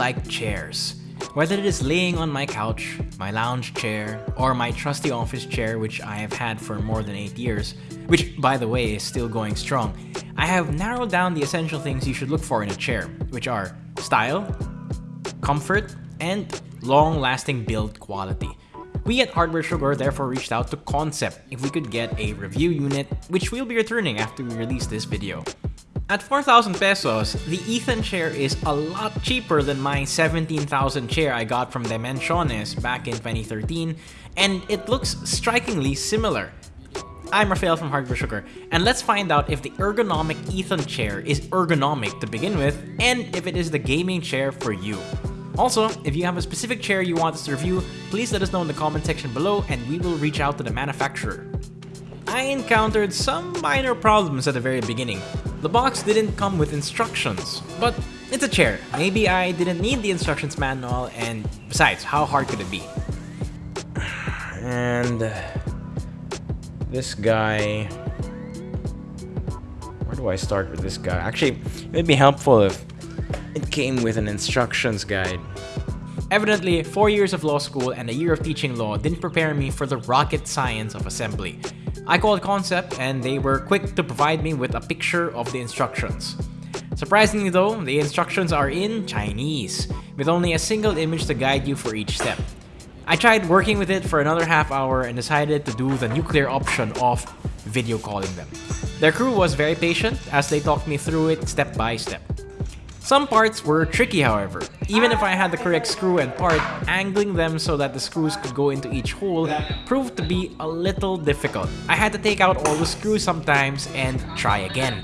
like chairs. Whether it is laying on my couch, my lounge chair, or my trusty office chair which I have had for more than 8 years, which by the way is still going strong, I have narrowed down the essential things you should look for in a chair, which are style, comfort, and long-lasting build quality. We at Hardware Sugar therefore reached out to Concept if we could get a review unit, which we'll be returning after we release this video. At 4,000 pesos, the Ethan chair is a lot cheaper than my 17,000 chair I got from Dimensiones back in 2013, and it looks strikingly similar. I'm Rafael from Hardware Sugar, and let's find out if the ergonomic Ethan chair is ergonomic to begin with, and if it is the gaming chair for you. Also, if you have a specific chair you want us to review, please let us know in the comment section below and we will reach out to the manufacturer. I encountered some minor problems at the very beginning. The box didn't come with instructions, but it's a chair. Maybe I didn't need the instructions manual, and besides, how hard could it be? And uh, this guy... Where do I start with this guy? Actually, it'd be helpful if it came with an instructions guide. Evidently, four years of law school and a year of teaching law didn't prepare me for the rocket science of assembly. I called Concept and they were quick to provide me with a picture of the instructions. Surprisingly though, the instructions are in Chinese, with only a single image to guide you for each step. I tried working with it for another half hour and decided to do the nuclear option of video calling them. Their crew was very patient as they talked me through it step by step. Some parts were tricky however. Even if I had the correct screw and part, angling them so that the screws could go into each hole proved to be a little difficult. I had to take out all the screws sometimes and try again.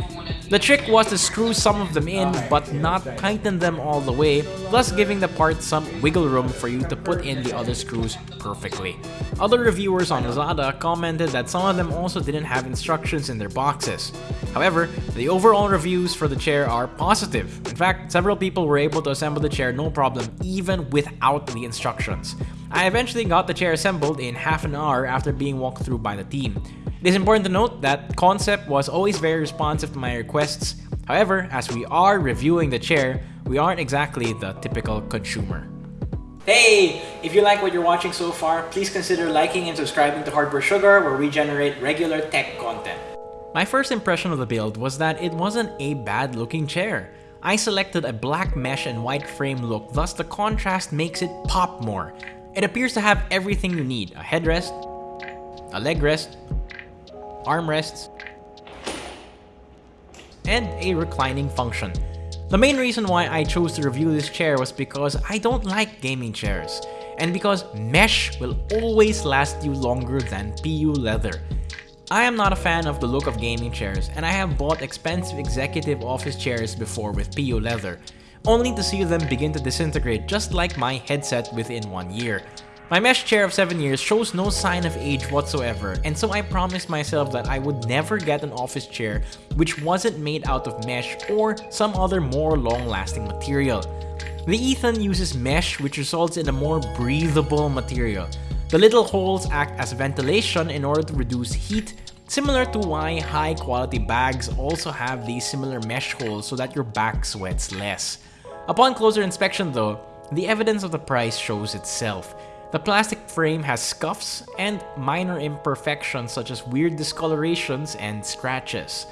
The trick was to screw some of them in but not tighten them all the way, thus giving the part some wiggle room for you to put in the other screws perfectly. Other reviewers on Lazada commented that some of them also didn't have instructions in their boxes. However, the overall reviews for the chair are positive. In fact, several people were able to assemble the chair no problem even without the instructions. I eventually got the chair assembled in half an hour after being walked through by the team. It is important to note that Concept was always very responsive to my requests. However, as we are reviewing the chair, we aren't exactly the typical consumer. Hey! If you like what you're watching so far, please consider liking and subscribing to Hardware Sugar where we generate regular tech content. My first impression of the build was that it wasn't a bad looking chair. I selected a black mesh and white frame look, thus the contrast makes it pop more. It appears to have everything you need, a headrest, a leg rest, armrests, and a reclining function. The main reason why I chose to review this chair was because I don't like gaming chairs, and because mesh will always last you longer than PU leather. I am not a fan of the look of gaming chairs, and I have bought expensive executive office chairs before with PU leather, only to see them begin to disintegrate just like my headset within one year. My mesh chair of 7 years shows no sign of age whatsoever, and so I promised myself that I would never get an office chair which wasn't made out of mesh or some other more long-lasting material. The Ethan uses mesh which results in a more breathable material. The little holes act as ventilation in order to reduce heat, similar to why high-quality bags also have these similar mesh holes so that your back sweats less. Upon closer inspection though, the evidence of the price shows itself. The plastic frame has scuffs and minor imperfections such as weird discolorations and scratches.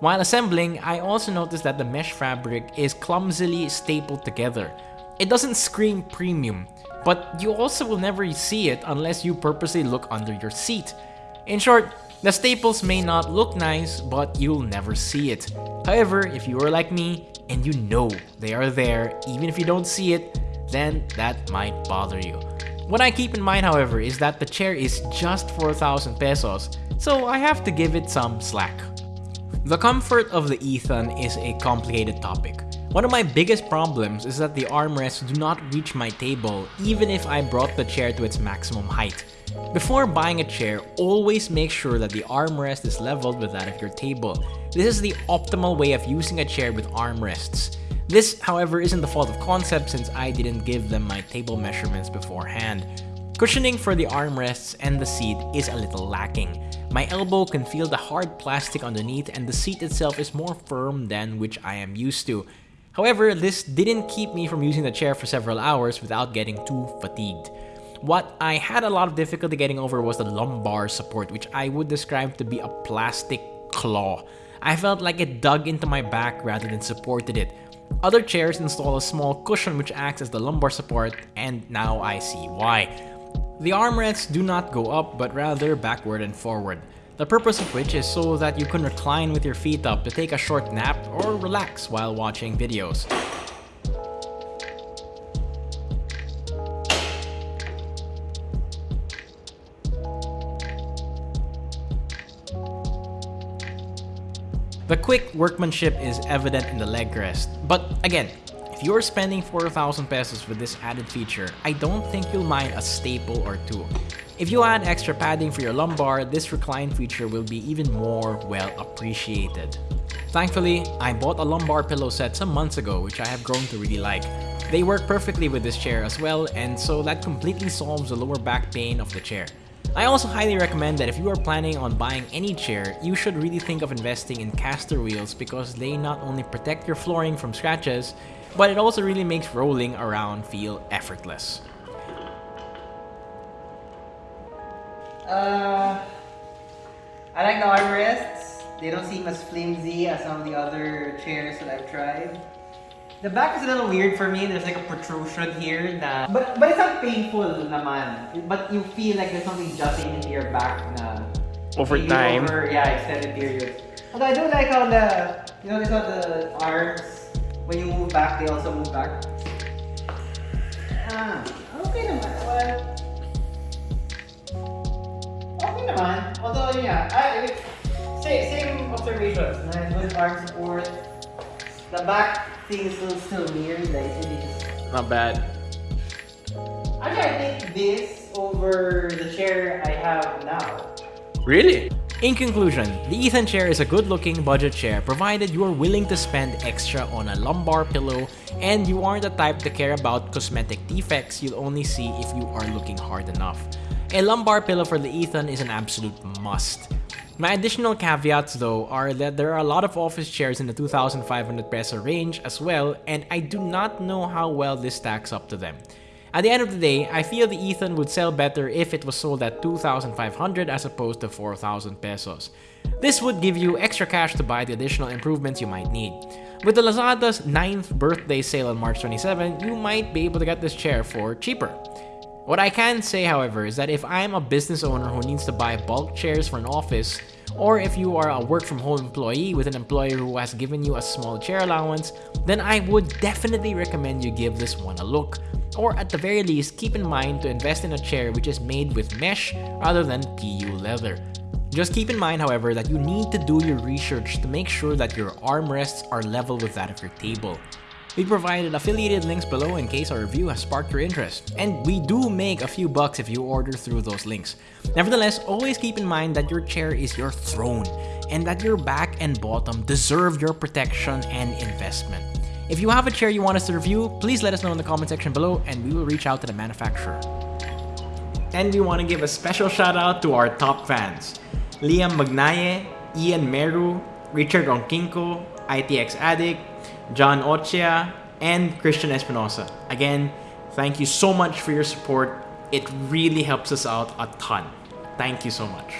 While assembling, I also noticed that the mesh fabric is clumsily stapled together. It doesn't scream premium, but you also will never see it unless you purposely look under your seat. In short, the staples may not look nice, but you'll never see it. However, if you are like me, and you know they are there, even if you don't see it, then that might bother you. What I keep in mind, however, is that the chair is just 4,000 pesos, so I have to give it some slack. The comfort of the Ethan is a complicated topic. One of my biggest problems is that the armrests do not reach my table even if I brought the chair to its maximum height. Before buying a chair, always make sure that the armrest is leveled with that of your table. This is the optimal way of using a chair with armrests. This, however, isn't the fault of Concept since I didn't give them my table measurements beforehand. Cushioning for the armrests and the seat is a little lacking. My elbow can feel the hard plastic underneath and the seat itself is more firm than which I am used to. However, this didn't keep me from using the chair for several hours without getting too fatigued. What I had a lot of difficulty getting over was the lumbar support, which I would describe to be a plastic claw. I felt like it dug into my back rather than supported it. Other chairs install a small cushion which acts as the lumbar support, and now I see why. The armrests do not go up, but rather backward and forward. The purpose of which is so that you can recline with your feet up to take a short nap or relax while watching videos. The quick workmanship is evident in the leg rest, but again, if you're spending 4,000 pesos with this added feature, I don't think you'll mind a staple or two. If you add extra padding for your lumbar, this recline feature will be even more well appreciated. Thankfully, I bought a lumbar pillow set some months ago which I have grown to really like. They work perfectly with this chair as well and so that completely solves the lower back pain of the chair. I also highly recommend that if you are planning on buying any chair, you should really think of investing in caster wheels because they not only protect your flooring from scratches, but it also really makes rolling around feel effortless. Uh, I like the armrests. They don't seem as flimsy as some of the other chairs that I've tried. The back is a little weird for me. There's like a protrusion here that... But, but it's not painful naman. But you feel like there's something jutting into your back na... Over time. Over, yeah, extended periods. Although I do like how the... You know, how the arms, when you move back, they also move back. Ah, okay naman. Well, okay naman. Although, yeah, I, same, same observations. Na good arm support. The back thing is still, still weird. Like, it's really just... Not bad. Actually, I think this over the chair I have now. Really? In conclusion, the Ethan chair is a good-looking budget chair provided you are willing to spend extra on a lumbar pillow and you aren't the type to care about cosmetic defects you'll only see if you are looking hard enough. A lumbar pillow for the Ethan is an absolute must. My additional caveats though are that there are a lot of office chairs in the 2,500 peso range as well and I do not know how well this stacks up to them. At the end of the day, I feel the Ethan would sell better if it was sold at 2,500 as opposed to 4,000 pesos. This would give you extra cash to buy the additional improvements you might need. With the Lazada's 9th birthday sale on March 27, you might be able to get this chair for cheaper. What I can say, however, is that if I'm a business owner who needs to buy bulk chairs for an office, or if you are a work from home employee with an employer who has given you a small chair allowance, then I would definitely recommend you give this one a look. Or at the very least, keep in mind to invest in a chair which is made with mesh rather than PU leather. Just keep in mind, however, that you need to do your research to make sure that your armrests are level with that of your table. We provided affiliated links below in case our review has sparked your interest, and we do make a few bucks if you order through those links. Nevertheless, always keep in mind that your chair is your throne, and that your back and bottom deserve your protection and investment. If you have a chair you want us to review, please let us know in the comment section below and we will reach out to the manufacturer. And we want to give a special shout out to our top fans. Liam Magnaye, Ian Meru, Richard Ronquinco, ITX Addict, John Ochia, and Christian Espinosa. Again, thank you so much for your support. It really helps us out a ton. Thank you so much.